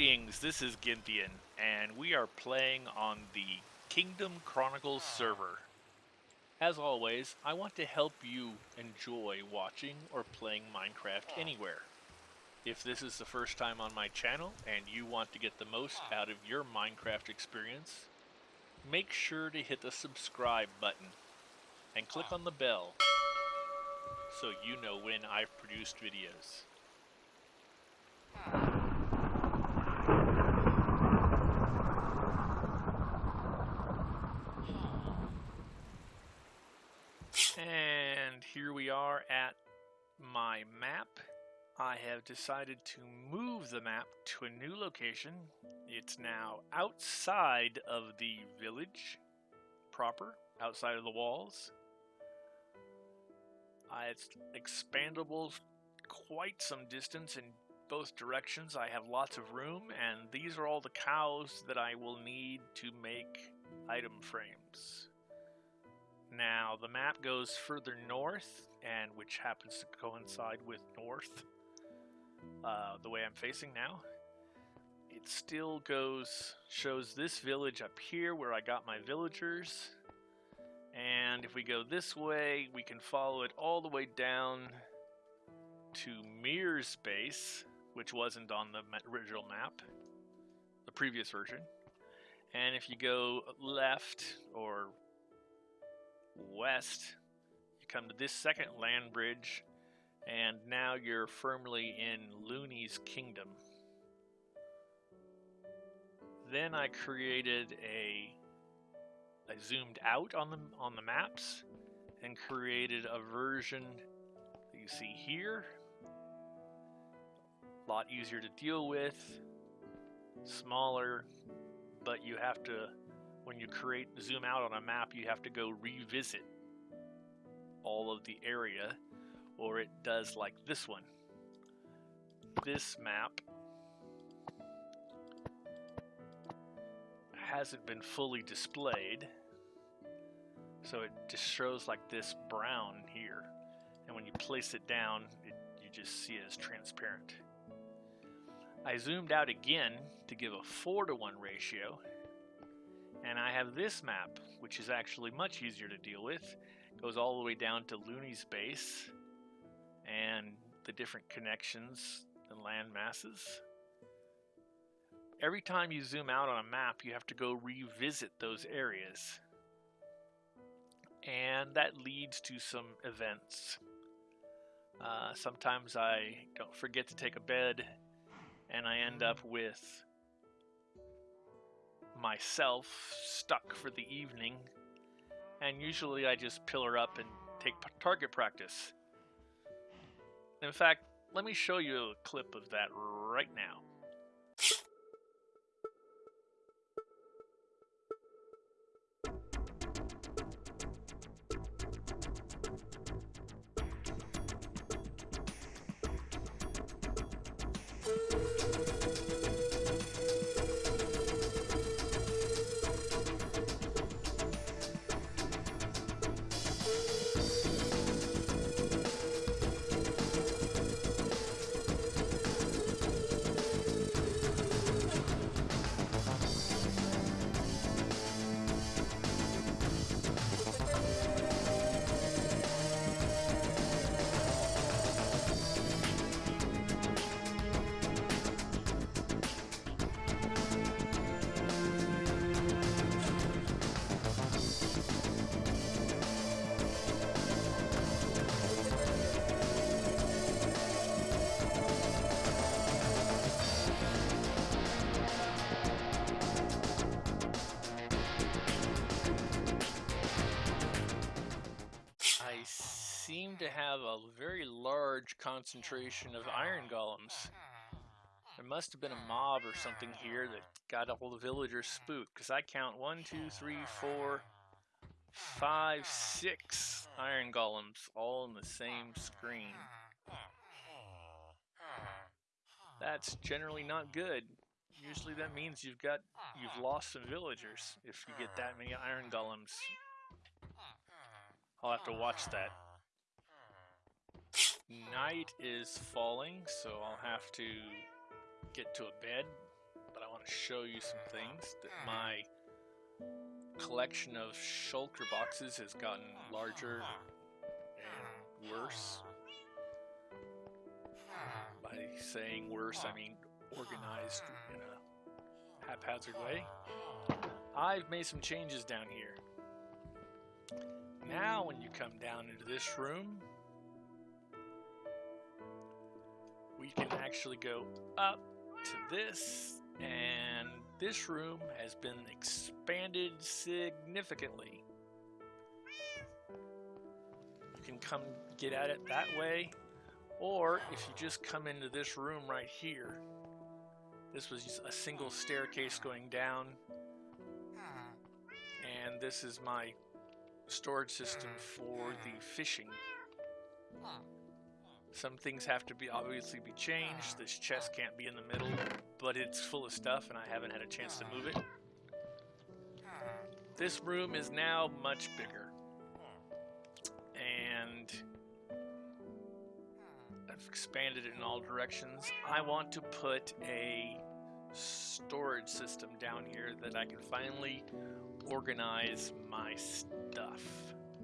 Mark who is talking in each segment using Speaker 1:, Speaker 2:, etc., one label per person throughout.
Speaker 1: Greetings, this is Gynthian, and we are playing on the Kingdom Chronicles server. As always, I want to help you enjoy watching or playing Minecraft anywhere. If this is the first time on my channel and you want to get the most out of your Minecraft experience, make sure to hit the subscribe button and click on the bell so you know when I've produced videos. And here we are at my map. I have decided to move the map to a new location. It's now outside of the village proper, outside of the walls. Uh, it's expandable quite some distance in both directions. I have lots of room, and these are all the cows that I will need to make item frames. Now, the map goes further north, and which happens to coincide with north, uh, the way I'm facing now. It still goes, shows this village up here where I got my villagers. And if we go this way, we can follow it all the way down to Mir's base, which wasn't on the original map, the previous version. And if you go left or west, you come to this second land bridge, and now you're firmly in Looney's kingdom. Then I created a I zoomed out on the on the maps and created a version that you see here. A lot easier to deal with, smaller, but you have to when you create zoom out on a map, you have to go revisit all of the area, or it does like this one. This map hasn't been fully displayed, so it just shows like this brown here. And when you place it down, it, you just see it as transparent. I zoomed out again to give a 4 to 1 ratio and I have this map, which is actually much easier to deal with. It goes all the way down to Looney's base and the different connections and land masses. Every time you zoom out on a map, you have to go revisit those areas. And that leads to some events. Uh, sometimes I don't forget to take a bed and I end up with myself stuck for the evening, and usually I just pillar up and take target practice. In fact, let me show you a clip of that right now. Large concentration of iron golems. There must have been a mob or something here that got all the villagers spooked, because I count one, two, three, four, five, six iron golems all in the same screen. That's generally not good. Usually that means you've got you've lost some villagers if you get that many iron golems. I'll have to watch that. Night is falling, so I'll have to get to a bed but I want to show you some things that hmm. my collection of shulker boxes has gotten larger and worse. By saying worse, I mean organized in a haphazard way. I've made some changes down here. Now when you come down into this room, we can actually go up to this, and this room has been expanded significantly. You can come get at it that way, or if you just come into this room right here, this was a single staircase going down, and this is my storage system for the fishing. Some things have to be obviously be changed. This chest can't be in the middle, but it's full of stuff and I haven't had a chance to move it. This room is now much bigger. And I've expanded it in all directions. I want to put a storage system down here that I can finally organize my stuff.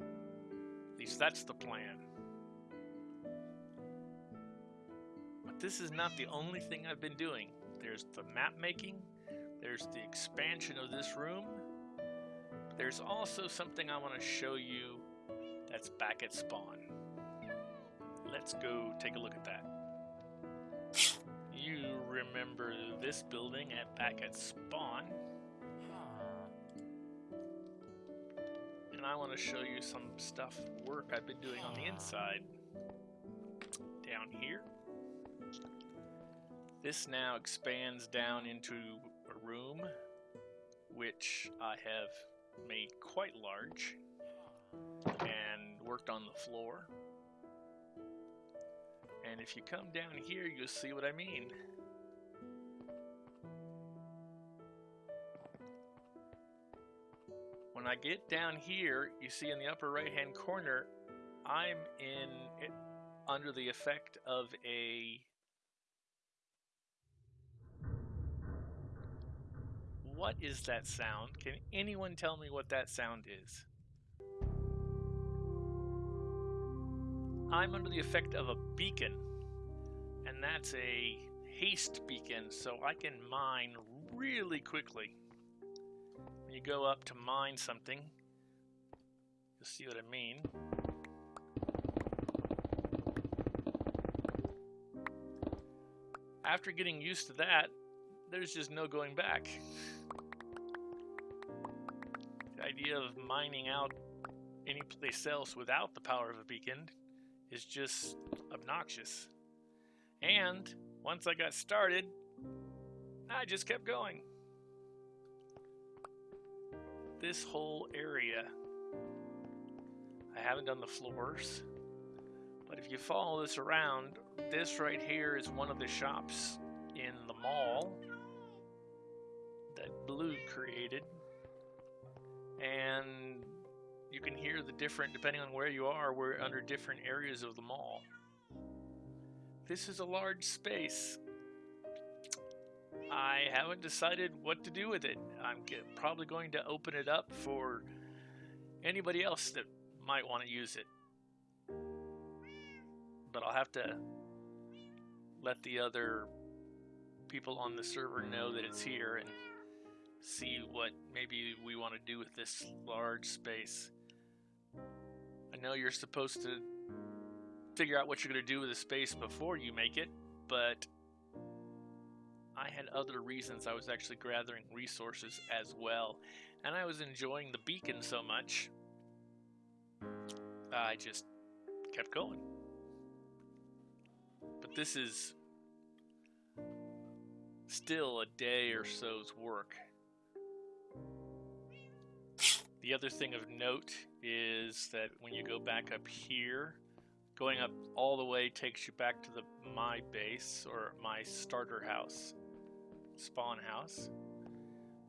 Speaker 1: At least that's the plan. But this is not the only thing I've been doing. There's the map making, there's the expansion of this room. There's also something I want to show you that's back at spawn. Let's go take a look at that. You remember this building at back at spawn. And I want to show you some stuff, work I've been doing on the inside. Down here. This now expands down into a room which I have made quite large and worked on the floor. And if you come down here, you'll see what I mean. When I get down here, you see in the upper right hand corner, I'm in it, under the effect of a What is that sound? Can anyone tell me what that sound is? I'm under the effect of a beacon, and that's a haste beacon, so I can mine really quickly. When you go up to mine something, you'll see what I mean. After getting used to that, there's just no going back. Idea of mining out any place else without the power of a beacon is just obnoxious. And once I got started, I just kept going. This whole area, I haven't done the floors, but if you follow this around, this right here is one of the shops in the mall that Blue created. And you can hear the different, depending on where you are, we're under different areas of the mall. This is a large space. I haven't decided what to do with it. I'm probably going to open it up for anybody else that might want to use it. But I'll have to let the other people on the server know that it's here and see what maybe we want to do with this large space. I know you're supposed to figure out what you're going to do with the space before you make it, but I had other reasons I was actually gathering resources as well. And I was enjoying the beacon so much, I just kept going. But this is still a day or so's work. The other thing of note is that when you go back up here, going up all the way takes you back to the my base or my starter house, spawn house.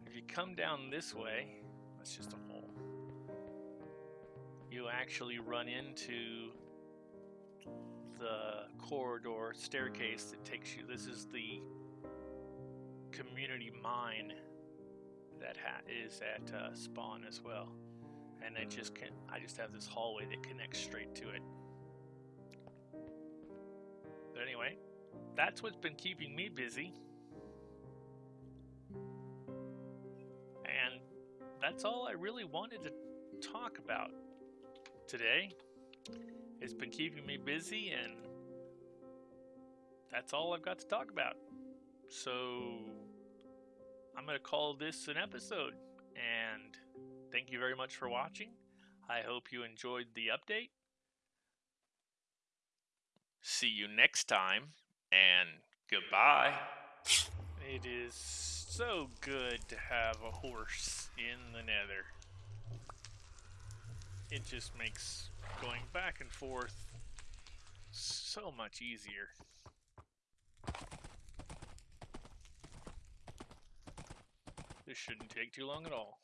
Speaker 1: If you come down this way, that's just a hole. You actually run into the corridor staircase that takes you. This is the community mine that ha- is at uh, spawn as well, and I just can I just have this hallway that connects straight to it. But anyway, that's what's been keeping me busy. And that's all I really wanted to talk about today. It's been keeping me busy, and that's all I've got to talk about. So I'm going to call this an episode. And thank you very much for watching. I hope you enjoyed the update. See you next time, and goodbye. It is so good to have a horse in the nether. It just makes going back and forth so much easier. This shouldn't take too long at all.